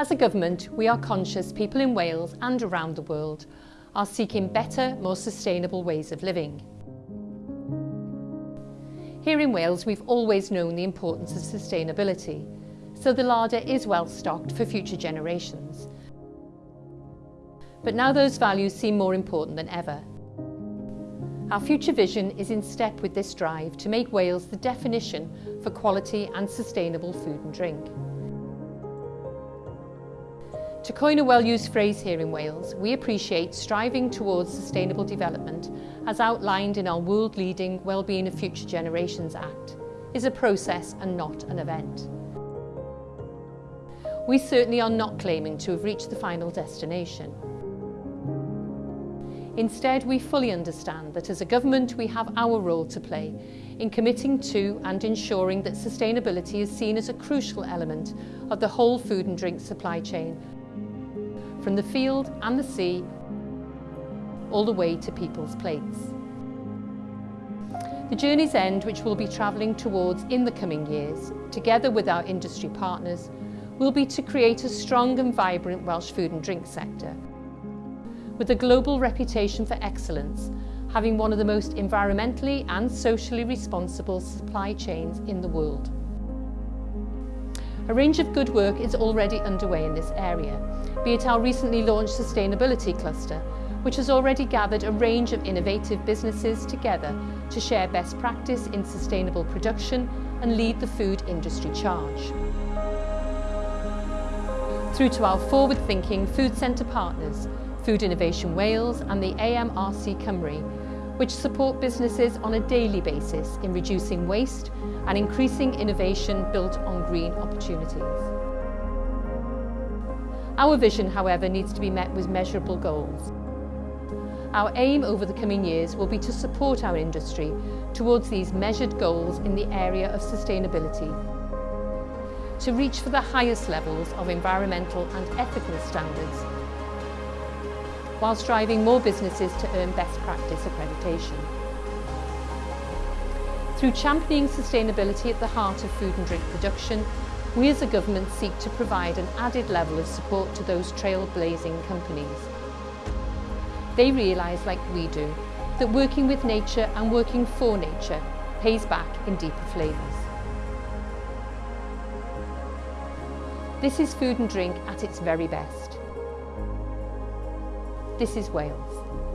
As a government, we are conscious people in Wales and around the world are seeking better, more sustainable ways of living. Here in Wales, we've always known the importance of sustainability, so the larder is well stocked for future generations. But now those values seem more important than ever. Our future vision is in step with this drive to make Wales the definition for quality and sustainable food and drink. To coin a well-used phrase here in Wales, we appreciate striving towards sustainable development as outlined in our world-leading Wellbeing of Future Generations Act is a process and not an event. We certainly are not claiming to have reached the final destination. Instead, we fully understand that as a government we have our role to play in committing to and ensuring that sustainability is seen as a crucial element of the whole food and drink supply chain from the field and the sea all the way to people's plates. The journey's end, which we'll be travelling towards in the coming years, together with our industry partners, will be to create a strong and vibrant Welsh food and drink sector. With a global reputation for excellence, having one of the most environmentally and socially responsible supply chains in the world. A range of good work is already underway in this area, be it our recently launched Sustainability Cluster, which has already gathered a range of innovative businesses together to share best practice in sustainable production and lead the food industry charge. Through to our forward-thinking food centre partners, Food Innovation Wales and the AMRC Cymru, which support businesses on a daily basis in reducing waste and increasing innovation built on green opportunities. Our vision, however, needs to be met with measurable goals. Our aim over the coming years will be to support our industry towards these measured goals in the area of sustainability, to reach for the highest levels of environmental and ethical standards, whilst driving more businesses to earn best practice accreditation. Through championing sustainability at the heart of food and drink production, we as a government seek to provide an added level of support to those trailblazing companies. They realise, like we do, that working with nature and working for nature pays back in deeper flavours. This is food and drink at its very best. This is Wales.